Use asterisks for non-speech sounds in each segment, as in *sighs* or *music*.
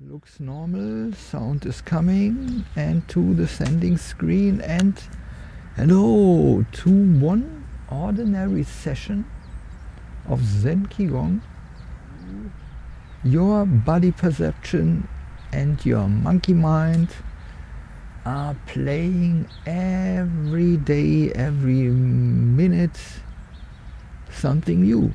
looks normal sound is coming and to the sending screen and hello to one ordinary session of Zen Qigong. Your body perception and your monkey mind are playing every day every minute something new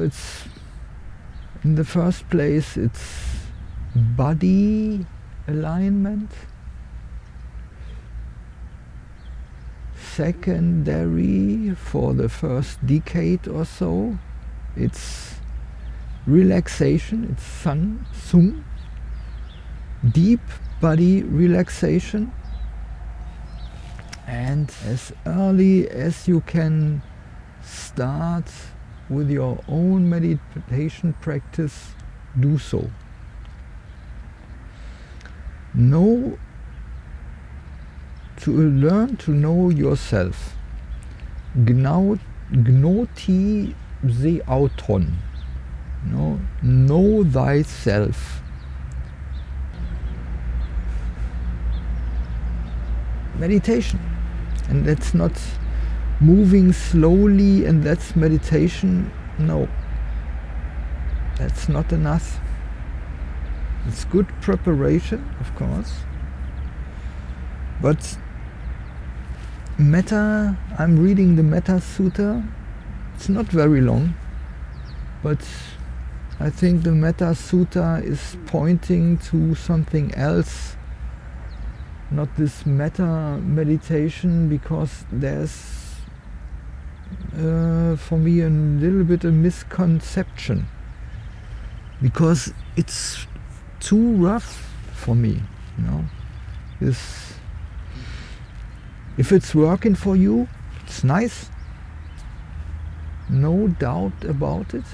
It's in the first place it's body alignment. Secondary for the first decade or so, it's relaxation, it's sun, sung, deep body relaxation. And as early as you can start with your own meditation practice, do so. Know to learn to know yourself. Gnoti se auton. No, know thyself. Meditation. And that's not moving slowly and that's meditation. No, that's not enough. It's good preparation, of course, but Metta, I'm reading the Metta Sutta. It's not very long, but I think the Metta Sutta is pointing to something else, not this metta meditation, because there's uh, for me a little bit a misconception. Because it's too rough for me you know? This if it's working for you it's nice. No doubt about it.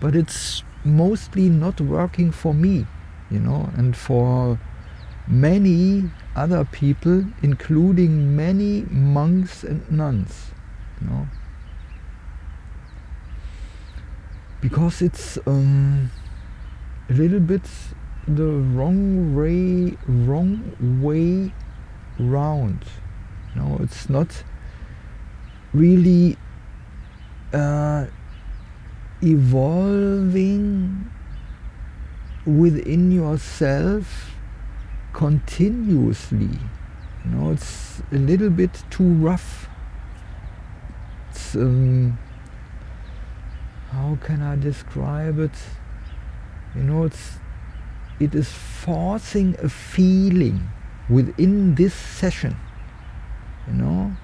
But it's mostly not working for me you know? And for many other people including many monks and nuns know because it's um, a little bit the wrong way wrong way round. Know it's not really uh, evolving within yourself continuously. You know it's a little bit too rough um, how can I describe it? You know, it's it is forcing a feeling within this session, you know,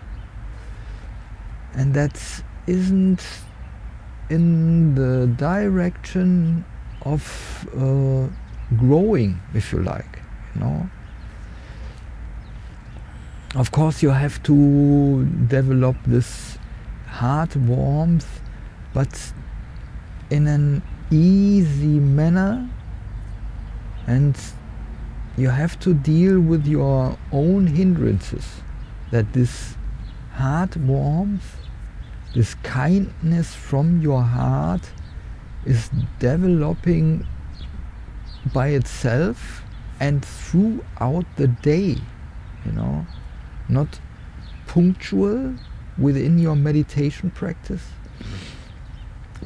and that isn't in the direction of uh, growing, if you like, you know. Of course, you have to develop this heart warmth, but in an easy manner. And you have to deal with your own hindrances. That this heart warmth this kindness from your heart is developing by itself and throughout the day you know? Not punctual within your meditation practice.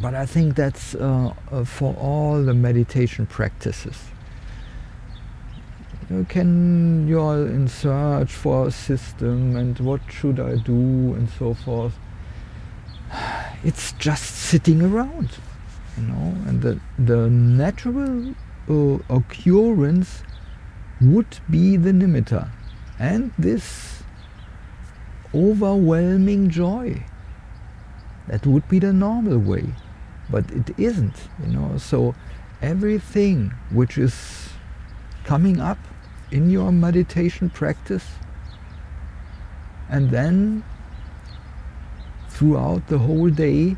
But I think that's uh, uh, for all the meditation practices. You can you're in search for a system and what should I do and so forth. *sighs* It's just sitting around, you know, and the the natural uh, occurrence would be the nimitta, and this overwhelming joy. That would be the normal way, but it isn't, you know. So everything which is coming up in your meditation practice and then throughout the whole day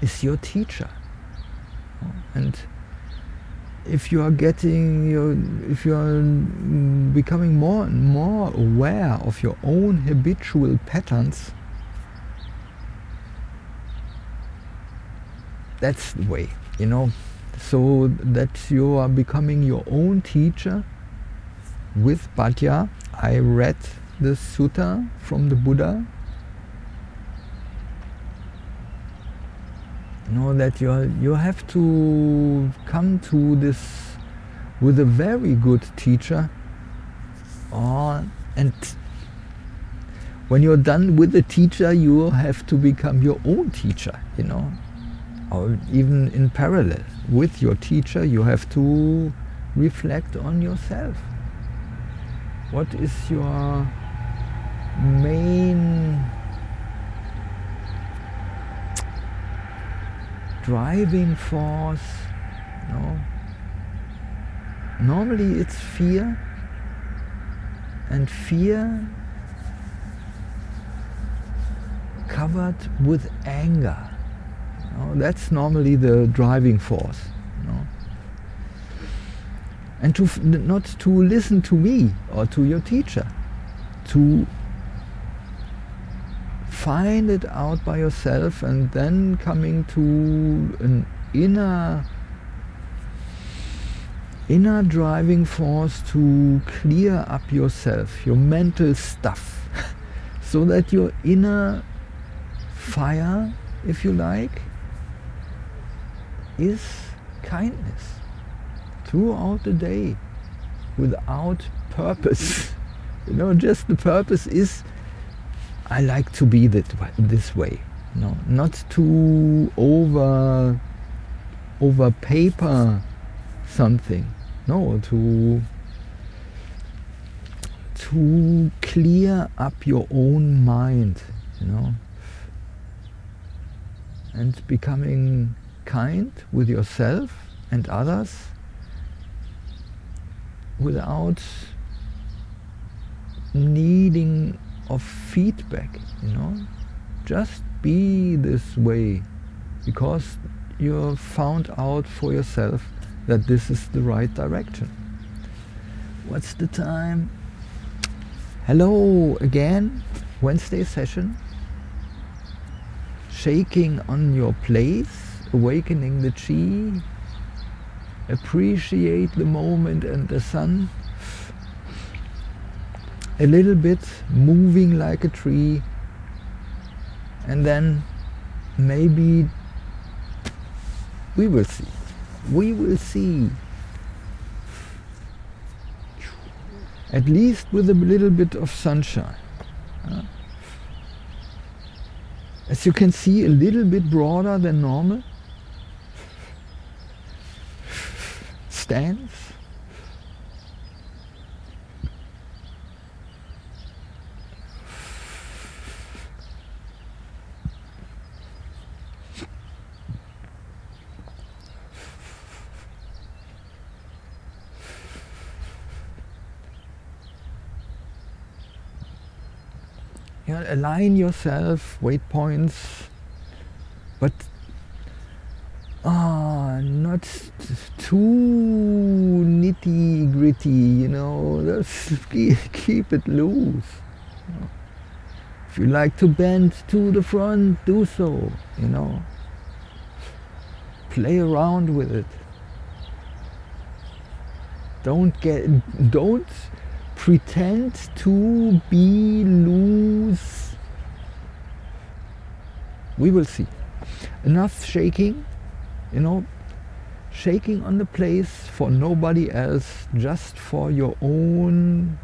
is your teacher. And if you are getting your, if you are mm, becoming more and more aware of your own habitual patterns, that's the way, you know, so that you are becoming your own teacher with Bhatia. I read the sutta from the Buddha. You know that you you have to come to this with a very good teacher, or and when you're done with the teacher, you have to become your own teacher. You know, or even in parallel with your teacher, you have to reflect on yourself. What is your main driving force? No. Normally it's fear, and fear covered with anger. That's normally the driving force. No? And to not to listen to me or to your teacher, to find it out by yourself and then coming to an inner inner driving force to clear up yourself, your mental stuff, *laughs* so that your inner fire, if you like, is kindness throughout the day without purpose. *laughs* you know, just the purpose is I like to be that this way. Know, not to over over paper something. No, to to clear up your own mind, you know, and becoming kind with yourself and others without needing of feedback, you know. Just be this way because you found out for yourself that this is the right direction. What's the time? Hello again, Wednesday session. Shaking on your place awakening the chi, appreciate the moment and the sun, a little bit moving like a tree, and then maybe we will see. We will see. At least with a little bit of sunshine. As you can see, a little bit broader than normal. stands. You know, align yourself, weight points, but ah, not too nitty gritty, you know, let's *laughs* keep it loose. If you like to bend to the front, do so, you know. Play around with it. Don't get, don't pretend to be loose. We will see. Enough shaking, you know, shaking on the place for nobody else, just for your own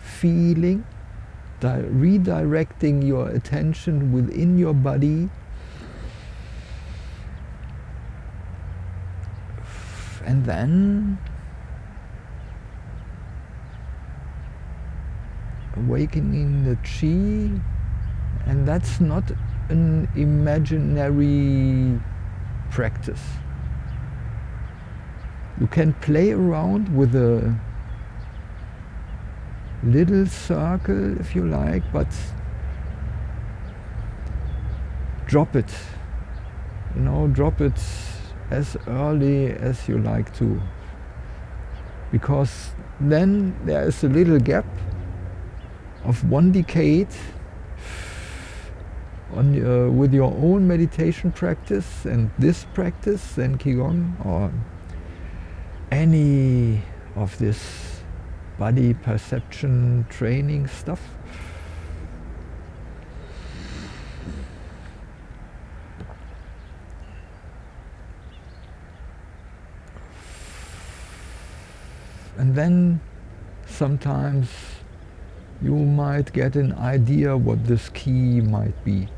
feeling, redirecting your attention within your body. And then awakening the chi, and that's not an imaginary practice. You can play around with a little circle if you like, but drop it. You know, drop it as early as you like to. Because then there is a little gap of one decade on, uh, with your own meditation practice and this practice, then Qigong, or any of this body perception training stuff. And then sometimes you might get an idea what this key might be.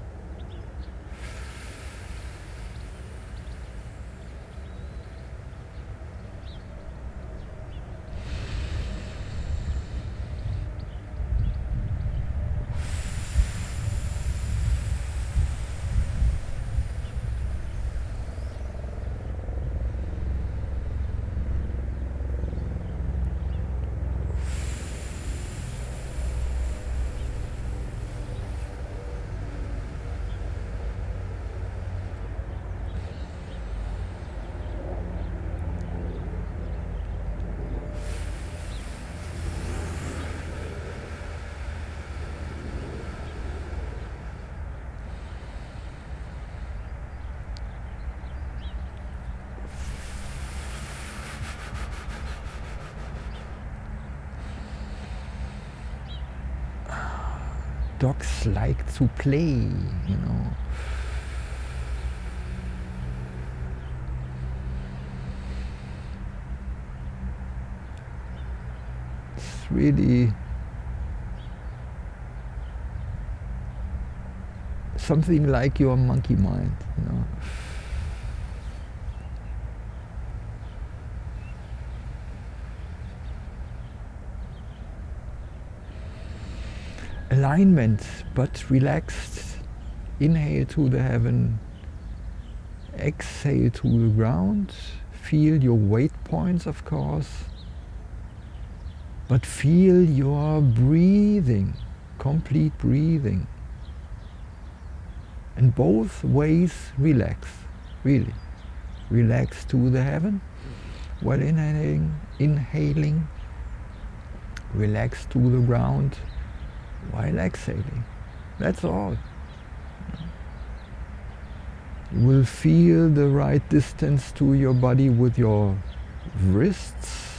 Dogs like to play, you know. It's really something like your monkey mind, you know. Alignment but relaxed. Inhale to the heaven, exhale to the ground. Feel your weight points, of course, but feel your breathing, complete breathing. And both ways relax, really. Relax to the heaven while inhaling, inhaling. Relax to the ground while exhaling. That's all. You will feel the right distance to your body with your wrists.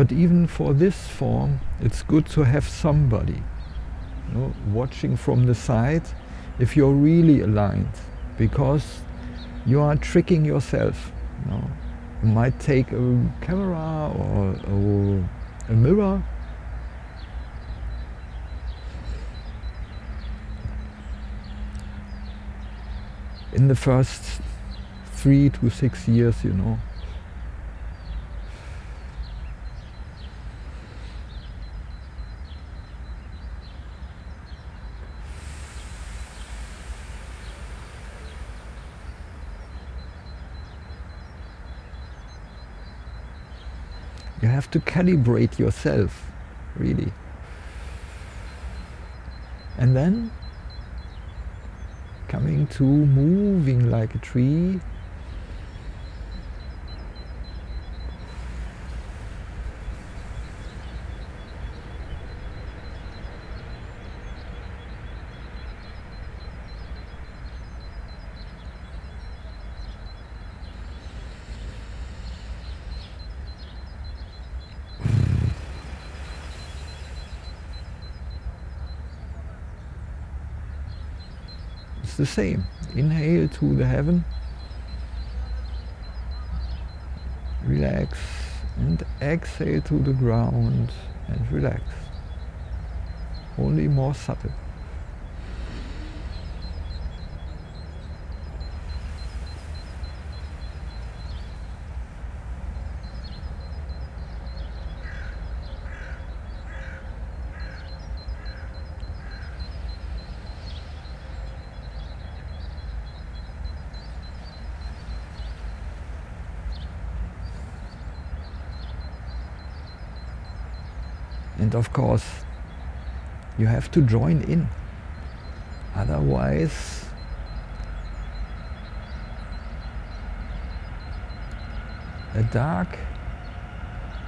But even for this form, it's good to have somebody you know, watching from the side if you're really aligned, because you are tricking yourself. You, know. you might take a camera or, or a mirror in the first three to six years, you know, You to calibrate yourself, really. And then coming to moving like a tree the same. Inhale to the heaven. Relax and exhale to the ground and relax. Only more subtle. And of course, you have to join in. Otherwise, a dark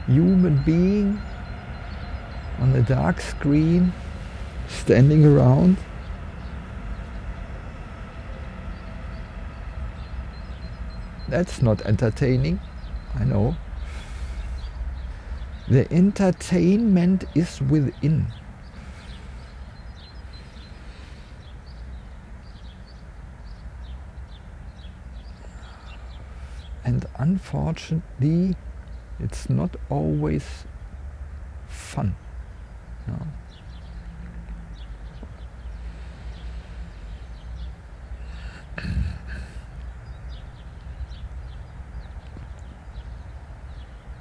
human being on a dark screen standing around that's not entertaining I know the entertainment is within and unfortunately it's not always fun no. *clears throat*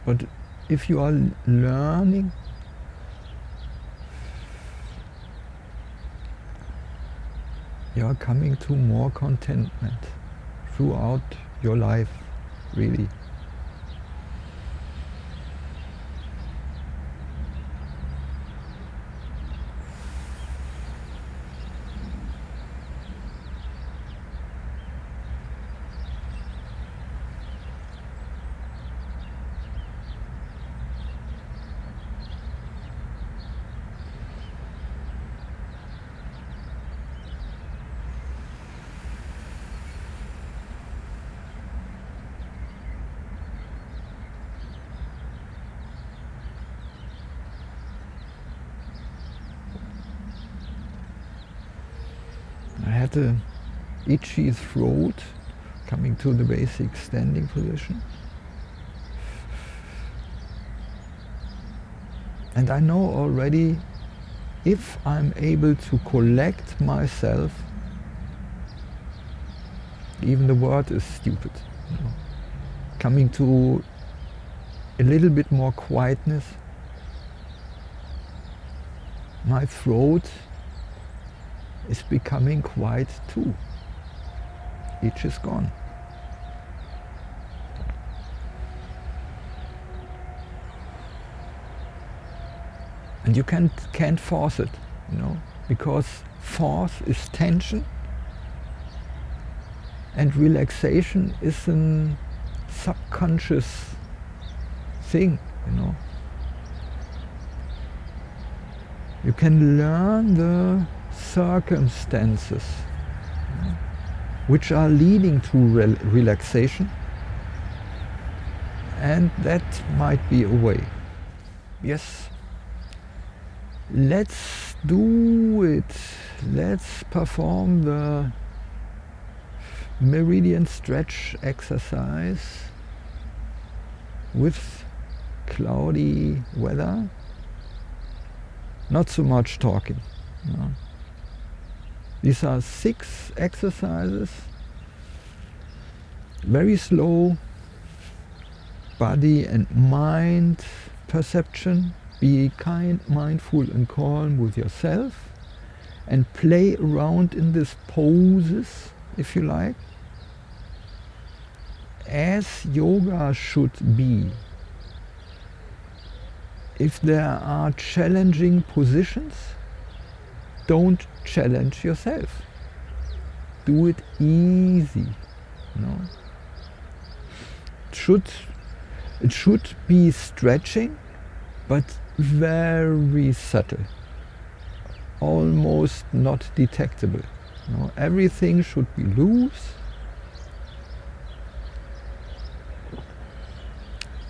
but if you are learning you are coming to more contentment throughout your life really. Had a uh, itchy throat coming to the basic standing position. And I know already if I'm able to collect myself, even the word is stupid, you know, coming to a little bit more quietness, my throat is becoming quiet too. Each is gone. And you can't, can't force it, you know, because force is tension and relaxation is a subconscious thing, you know. You can learn the circumstances which are leading to rel relaxation and that might be a way. Yes, let's do it. Let's perform the meridian stretch exercise with cloudy weather. Not so much talking. No. These are six exercises, very slow body and mind perception. Be kind, mindful and calm with yourself and play around in these poses, if you like, as yoga should be. If there are challenging positions, don't challenge yourself. Do it easy. Know? It should it should be stretching, but very subtle, almost not detectable. Know? Everything should be loose.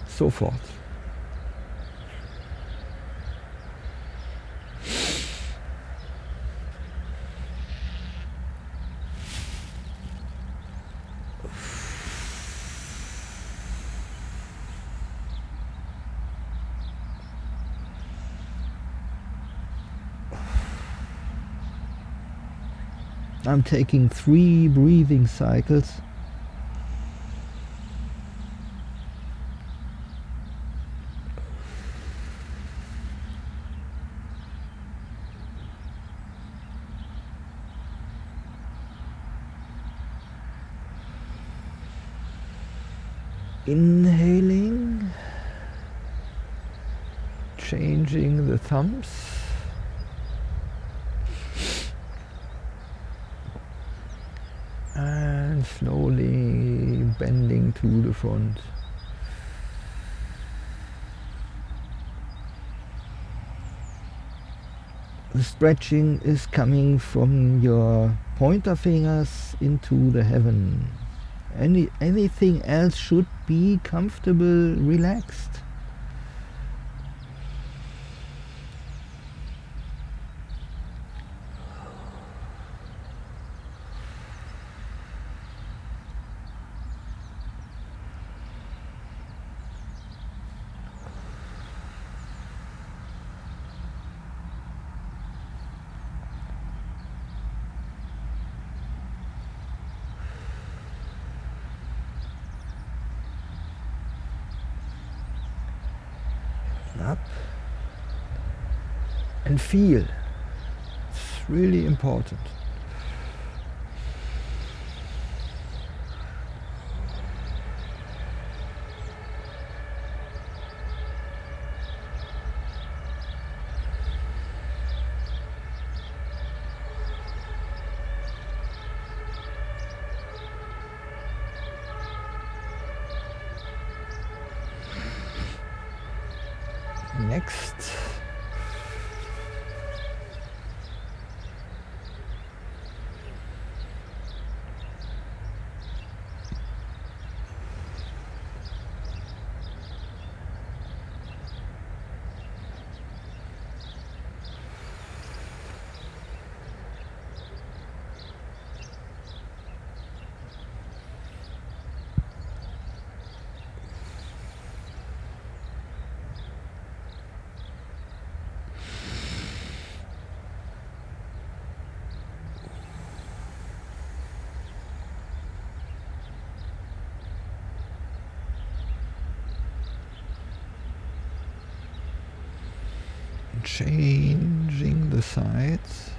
So forth. I'm taking three breathing cycles. Inhaling changing the thumbs and slowly bending to the front. The stretching is coming from your pointer fingers into the heaven. Any, anything else should be comfortable, relaxed. up and feel. It's really important. next. Changing the sides.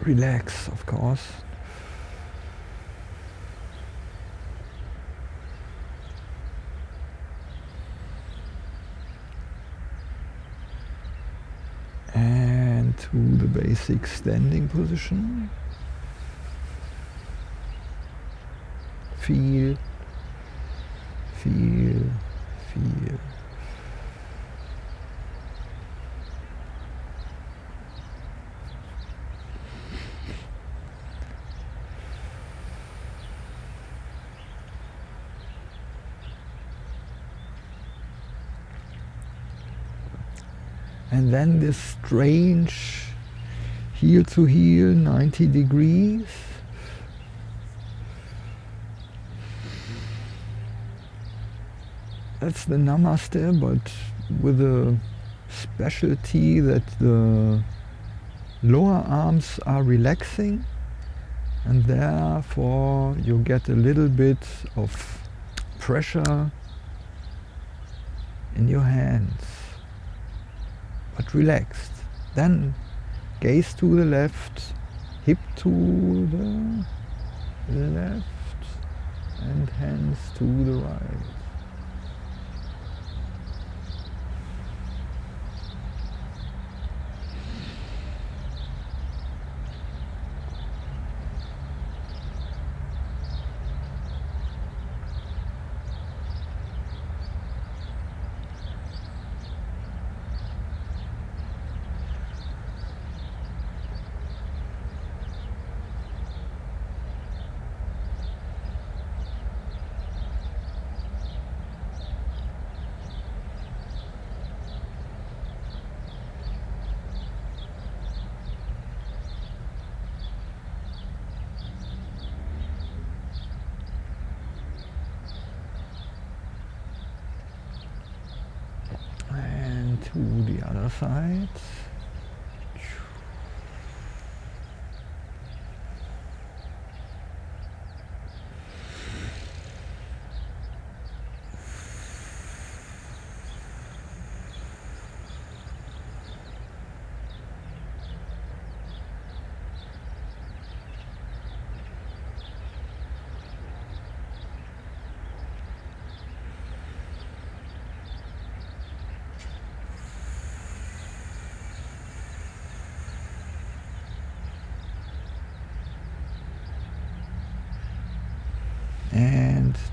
Relax, of course. Basic standing position. Feel, feel, feel. and then this strange heel to heel 90 degrees that's the namaste but with a specialty that the lower arms are relaxing and therefore you get a little bit of pressure in your hands but relaxed. Then gaze to the left, hip to the left, and hands to the right. To the other side.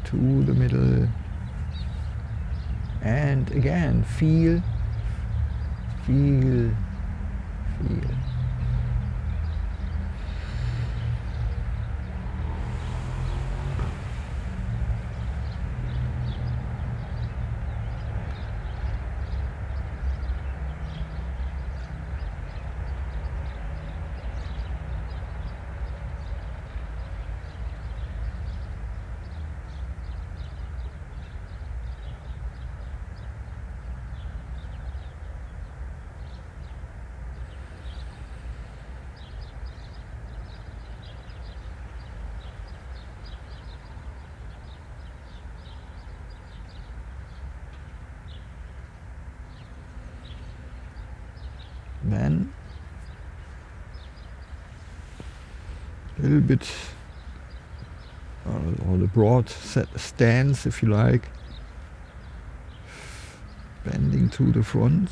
to the middle. And again, feel, feel. Then a little bit uh, or the broad stance if you like. Bending to the front.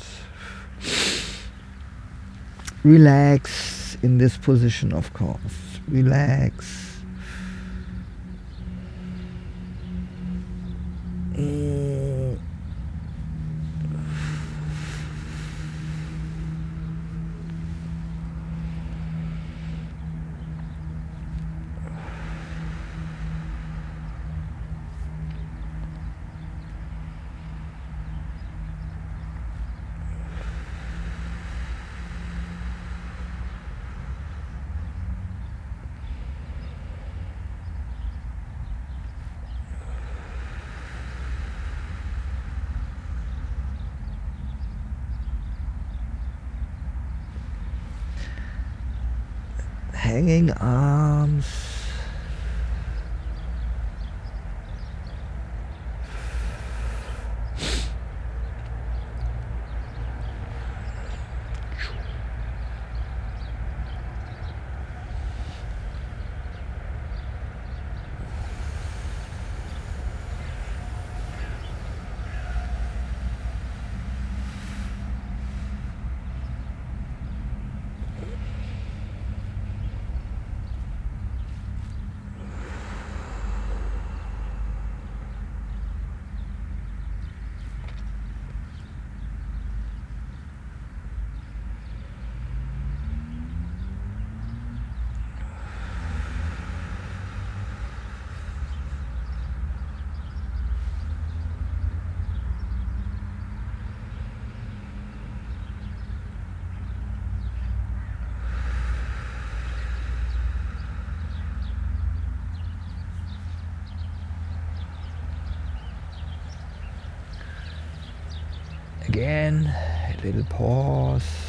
Relax in this position of course. Relax hanging arms. Again, a little pause.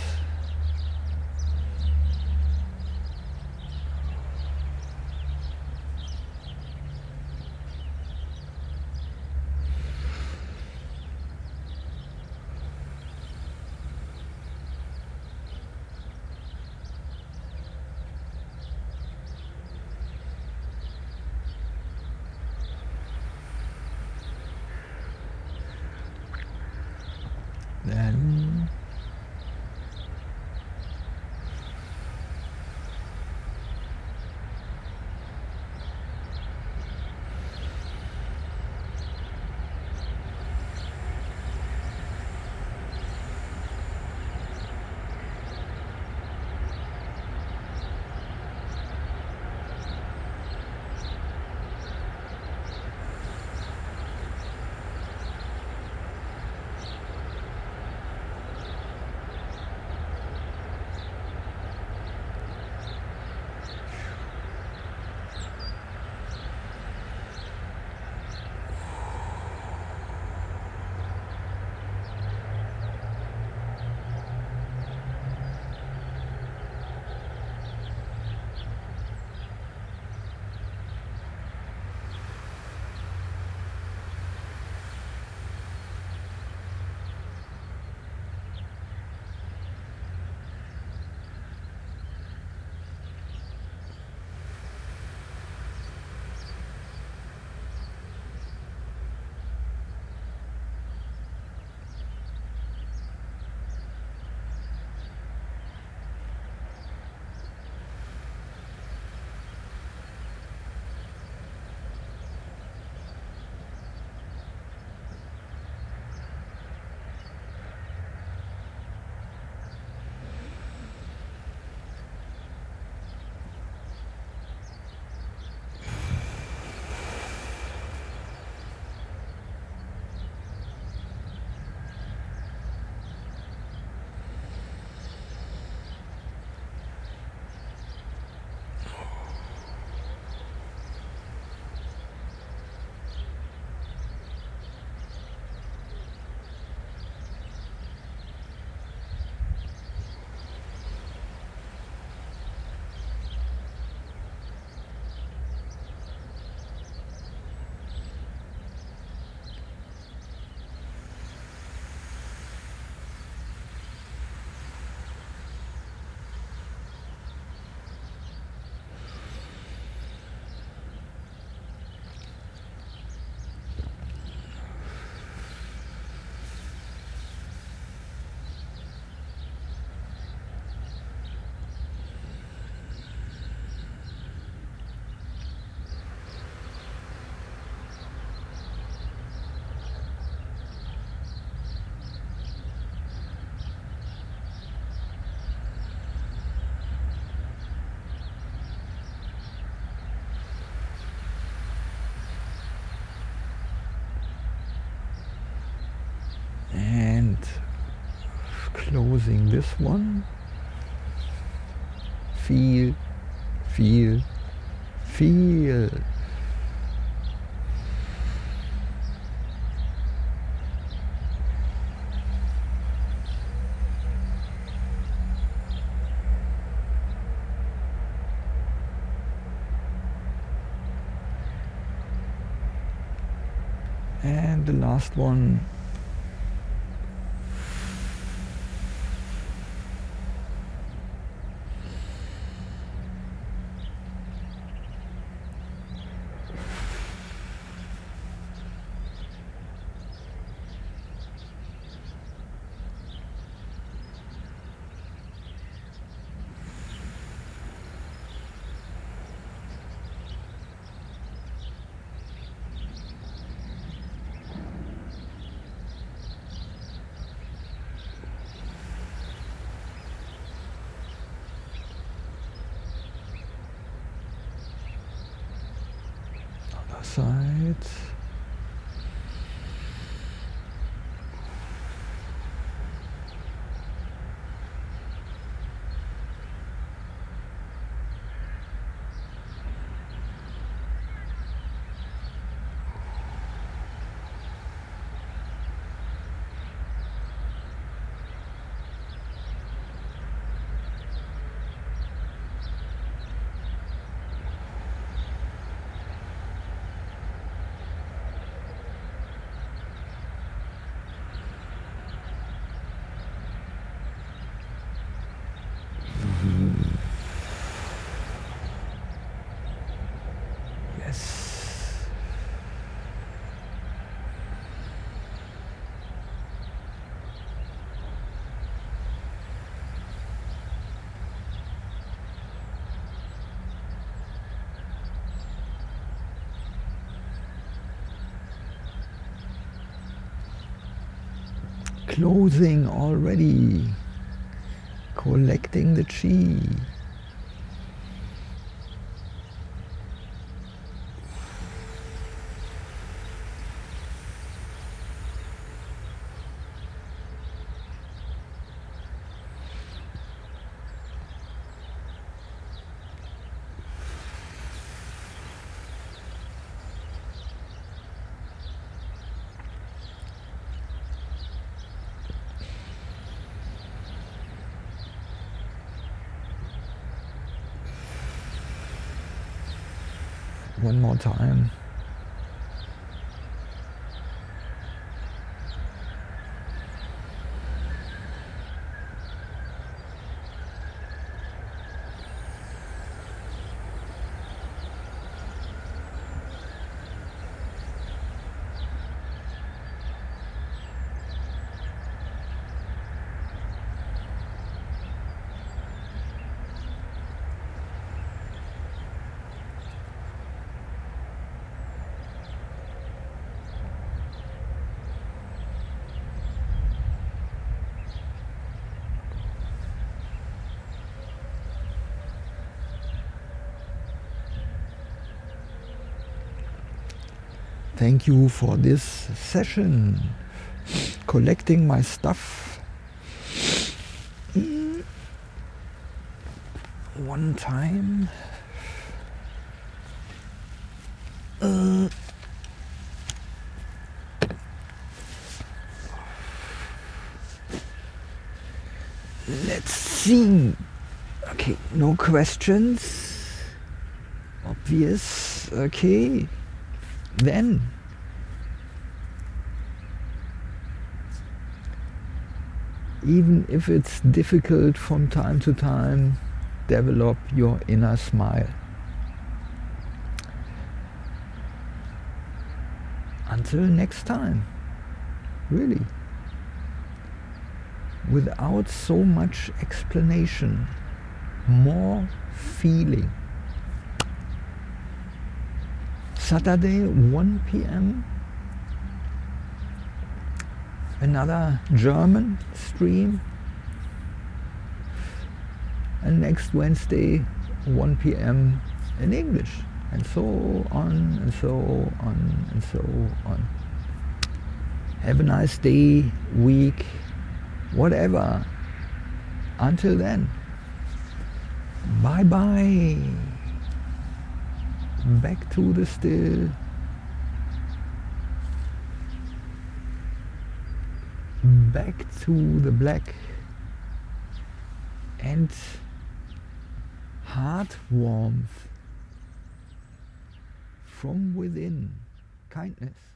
Closing this one. Feel, feel, feel. And the last one side. Yes. Closing already. Collecting the chi. Time. Thank you for this session. Collecting my stuff. Mm. One time. Uh. Let's see. Okay, no questions. Obvious. Okay. Then even if it's difficult from time to time, develop your inner smile. Until next time, really. Without so much explanation, more feeling. Saturday, 1 p.m. Another German stream. And next Wednesday, 1 p.m. in English. And so on, and so on, and so on. Have a nice day, week, whatever. Until then, bye bye. Back to the still. Back to the black. And heart warmth from within. Kindness